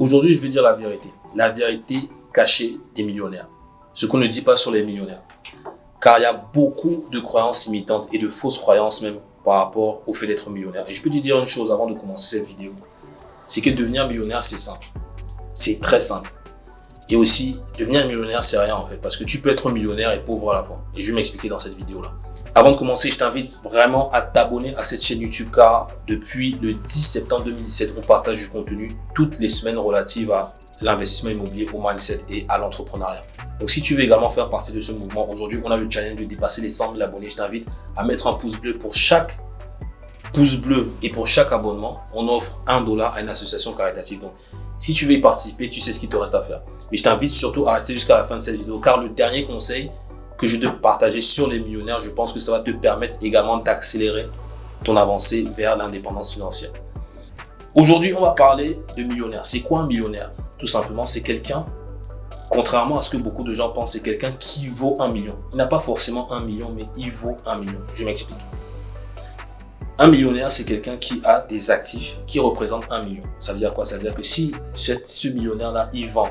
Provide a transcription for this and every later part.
Aujourd'hui, je vais dire la vérité. La vérité cachée des millionnaires. Ce qu'on ne dit pas sur les millionnaires. Car il y a beaucoup de croyances imitantes et de fausses croyances même par rapport au fait d'être millionnaire. Et je peux te dire une chose avant de commencer cette vidéo. C'est que devenir millionnaire, c'est simple. C'est très simple. Et aussi, devenir millionnaire, c'est rien en fait. Parce que tu peux être millionnaire et pauvre à la fois. Et je vais m'expliquer dans cette vidéo-là. Avant de commencer, je t'invite vraiment à t'abonner à cette chaîne YouTube car depuis le 10 septembre 2017, on partage du contenu toutes les semaines relatives à l'investissement immobilier, au mindset et à l'entrepreneuriat. Donc si tu veux également faire partie de ce mouvement, aujourd'hui on a le challenge de dépasser les 100 000 abonnés. Je t'invite à mettre un pouce bleu pour chaque pouce bleu et pour chaque abonnement, on offre un dollar à une association caritative. Donc si tu veux y participer, tu sais ce qu'il te reste à faire. Mais je t'invite surtout à rester jusqu'à la fin de cette vidéo car le dernier conseil que je vais partager sur les millionnaires, je pense que ça va te permettre également d'accélérer ton avancée vers l'indépendance financière. Aujourd'hui, on va parler de millionnaire. C'est quoi un millionnaire? Tout simplement, c'est quelqu'un, contrairement à ce que beaucoup de gens pensent, c'est quelqu'un qui vaut un million. Il n'a pas forcément un million, mais il vaut un million. Je m'explique. Un millionnaire, c'est quelqu'un qui a des actifs qui représentent un million. Ça veut dire quoi? Ça veut dire que si ce millionnaire-là, il vend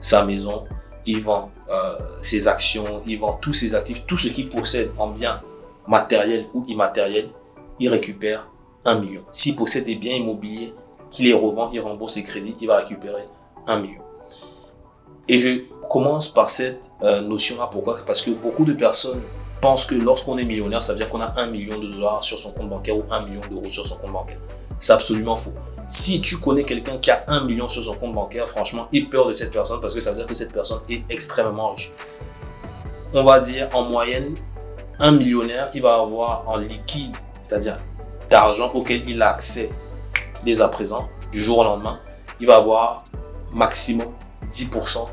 sa maison, il vend euh, ses actions, il vend tous ses actifs, tout ce qu'il possède en biens matériels ou immatériels, il récupère un million. S'il possède des biens immobiliers, qu'il les revend, il rembourse ses crédits, il va récupérer un million. Et je commence par cette euh, notion-là. Pourquoi? Parce que beaucoup de personnes pensent que lorsqu'on est millionnaire, ça veut dire qu'on a un million de dollars sur son compte bancaire ou un million d'euros sur son compte bancaire. C'est absolument faux. Si tu connais quelqu'un qui a un million sur son compte bancaire, franchement, aie peur de cette personne parce que ça veut dire que cette personne est extrêmement riche. On va dire en moyenne, un millionnaire, il va avoir en liquide, c'est-à-dire d'argent auquel il a accès dès à présent, du jour au lendemain, il va avoir maximum 10%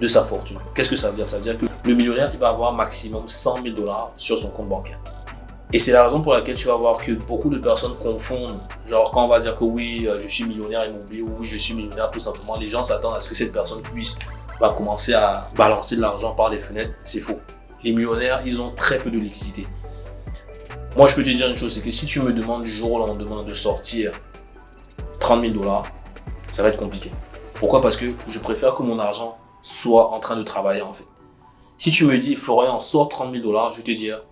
de sa fortune. Qu'est-ce que ça veut dire? Ça veut dire que le millionnaire, il va avoir maximum 100 000 dollars sur son compte bancaire. Et c'est la raison pour laquelle tu vas voir que beaucoup de personnes confondent, genre quand on va dire que oui, euh, je suis millionnaire immobilier ou oui, je suis millionnaire tout simplement, les gens s'attendent à ce que cette personne puisse va commencer à balancer de l'argent par les fenêtres. C'est faux. Les millionnaires, ils ont très peu de liquidité. Moi, je peux te dire une chose, c'est que si tu me demandes du jour au lendemain de sortir 30 000 dollars, ça va être compliqué. Pourquoi? Parce que je préfère que mon argent soit en train de travailler en fait. Si tu me dis, Florian, sort 30 000 dollars, je vais te dire,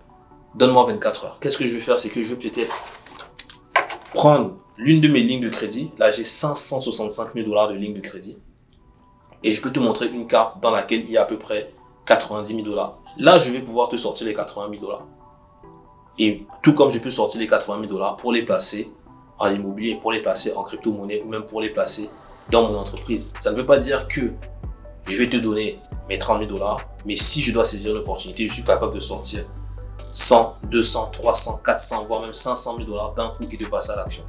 donne-moi 24 heures. Qu'est-ce que je vais faire? C'est que je vais peut-être prendre l'une de mes lignes de crédit. Là, j'ai 565 000 dollars de ligne de crédit. Et je peux te montrer une carte dans laquelle il y a à peu près 90 000 dollars. Là, je vais pouvoir te sortir les 80 000 dollars. Et tout comme je peux sortir les 80 000 dollars pour les placer en immobilier, pour les placer en crypto-monnaie ou même pour les placer dans mon entreprise. Ça ne veut pas dire que je vais te donner mes 30 000 dollars, mais si je dois saisir l'opportunité, je suis capable de sortir 100, 200, 300, 400, voire même 500 000 dollars d'un coup et de passer à l'action.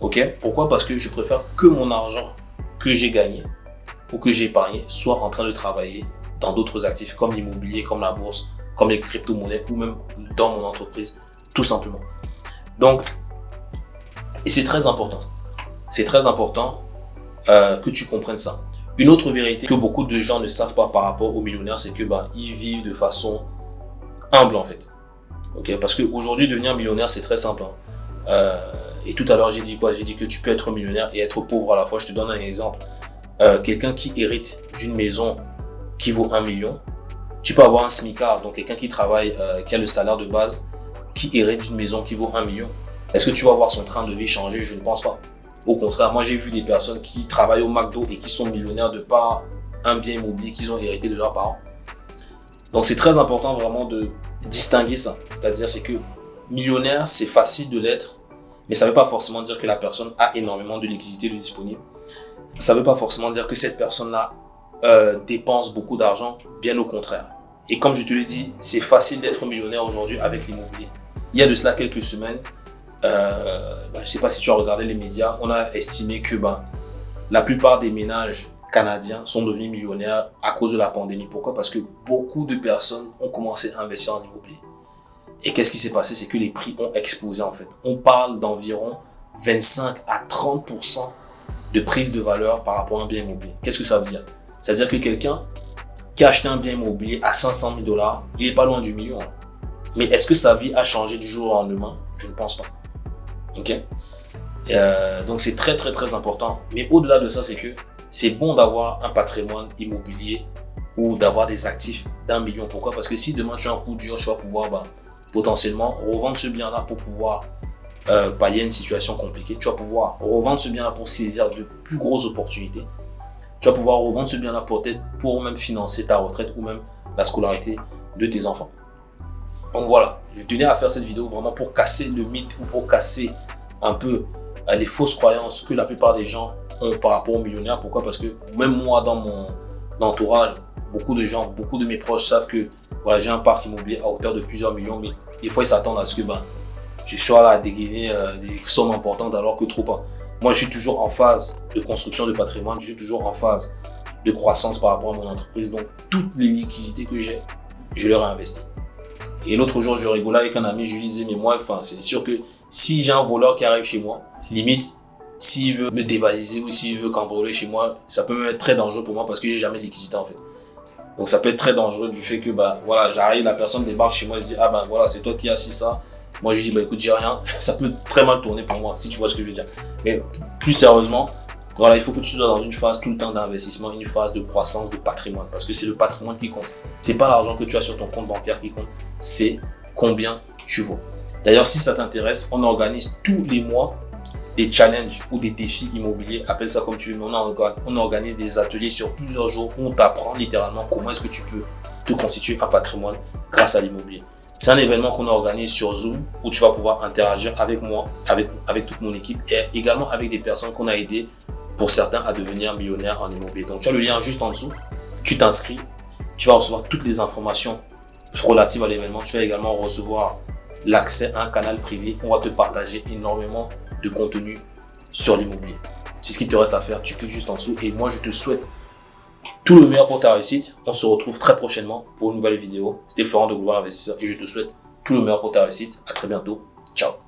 Ok? Pourquoi? Parce que je préfère que mon argent que j'ai gagné ou que j'ai épargné soit en train de travailler dans d'autres actifs comme l'immobilier, comme la bourse, comme les crypto-monnaies ou même dans mon entreprise, tout simplement. Donc, et c'est très important. C'est très important euh, que tu comprennes ça. Une autre vérité que beaucoup de gens ne savent pas par rapport aux millionnaires, c'est que bah, ils vivent de façon humble en fait. Parce qu'aujourd'hui, devenir millionnaire, c'est très simple. Hein. Euh, et tout à l'heure, j'ai dit quoi? J'ai dit que tu peux être millionnaire et être pauvre à la fois. Je te donne un exemple. Euh, quelqu'un qui hérite d'une maison qui vaut un million, tu peux avoir un smicard, donc quelqu'un qui travaille, euh, qui a le salaire de base, qui hérite d'une maison qui vaut un million. Est-ce que tu vas voir son train de vie changer? Je ne pense pas. Au contraire, moi j'ai vu des personnes qui travaillent au McDo et qui sont millionnaires de par un bien immobilier qu'ils ont hérité de leurs parents. Donc c'est très important vraiment de distinguer ça. C'est-à-dire c'est que millionnaire, c'est facile de l'être, mais ça ne veut pas forcément dire que la personne a énormément de liquidité de. Ça ne veut pas forcément dire que cette personne-là euh, dépense beaucoup d'argent, bien au contraire. Et comme je te l'ai dit, c'est facile d'être millionnaire aujourd'hui avec l'immobilier. Il y a de cela quelques semaines, euh, bah, je ne sais pas si tu as regardé les médias, on a estimé que bah, la plupart des ménages Canadiens sont devenus millionnaires à cause de la pandémie. Pourquoi? Parce que beaucoup de personnes ont commencé à investir en immobilier. Et qu'est-ce qui s'est passé? C'est que les prix ont explosé en fait. On parle d'environ 25 à 30% de prise de valeur par rapport à un bien immobilier. Qu'est-ce que ça veut dire? Ça veut dire que quelqu'un qui a acheté un bien immobilier à 500 000 dollars, il n'est pas loin du million. Mais est-ce que sa vie a changé du jour au lendemain? Je ne pense pas. Ok? Euh, Donc c'est très très très important. Mais au-delà de ça, c'est que c'est bon d'avoir un patrimoine immobilier ou d'avoir des actifs d'un million. Pourquoi? Parce que si demain tu as un coup dur, tu vas pouvoir bah, potentiellement revendre ce bien-là pour pouvoir euh, pallier une situation compliquée. Tu vas pouvoir revendre ce bien-là pour saisir de plus grosses opportunités. Tu vas pouvoir revendre ce bien-là pour, pour même financer ta retraite ou même la scolarité de tes enfants. Donc voilà, je tenais à faire cette vidéo vraiment pour casser le mythe ou pour casser un peu les fausses croyances que la plupart des gens ont par rapport aux millionnaires. Pourquoi? Parce que même moi, dans mon entourage, beaucoup de gens, beaucoup de mes proches savent que voilà, j'ai un parc immobilier à hauteur de plusieurs millions, mais des fois ils s'attendent à ce que ben, je sois là à dégainer euh, des sommes importantes alors que trop pas. Moi, je suis toujours en phase de construction de patrimoine, je suis toujours en phase de croissance par rapport à mon entreprise. Donc, toutes les liquidités que j'ai, je les réinvestis. Et l'autre jour, je rigolais avec un ami, je lui disais, mais moi, enfin, c'est sûr que si j'ai un voleur qui arrive chez moi, limite, s'il veut me dévaliser ou s'il veut cambrioler chez moi, ça peut même être très dangereux pour moi parce que j'ai jamais de liquidité en fait. Donc ça peut être très dangereux du fait que bah voilà, j'arrive, la personne débarque chez moi et dit ah ben voilà, c'est toi qui as assis ça. Moi je dis bah écoute, j'ai rien. Ça peut très mal tourner pour moi si tu vois ce que je veux dire. Mais plus sérieusement, voilà, il faut que tu sois dans une phase tout le temps d'investissement, une phase de croissance de patrimoine parce que c'est le patrimoine qui compte. C'est pas l'argent que tu as sur ton compte bancaire qui compte, c'est combien tu vaux. D'ailleurs, si ça t'intéresse, on organise tous les mois des challenges ou des défis immobiliers, appelle ça comme tu veux, mais on, organise des ateliers sur plusieurs jours où on t'apprend littéralement comment est-ce que tu peux te constituer un patrimoine grâce à l'immobilier. C'est un événement qu'on organise sur Zoom où tu vas pouvoir interagir avec moi, avec, toute mon équipe et également avec des personnes qu'on a aidées pour certains à devenir millionnaires en immobilier. Donc tu as le lien juste en dessous, tu t'inscris, tu vas recevoir toutes les informations relatives à l'événement. Tu vas également recevoir l'accès à un canal privé. On va te partager énormément de contenu sur l'immobilier. C'est ce qu'il te reste à faire. Tu cliques juste en dessous et moi, je te souhaite tout le meilleur pour ta réussite. On se retrouve très prochainement pour une nouvelle vidéo. C'était Florent de Global Investisseur et je te souhaite tout le meilleur pour ta réussite. À très bientôt. Ciao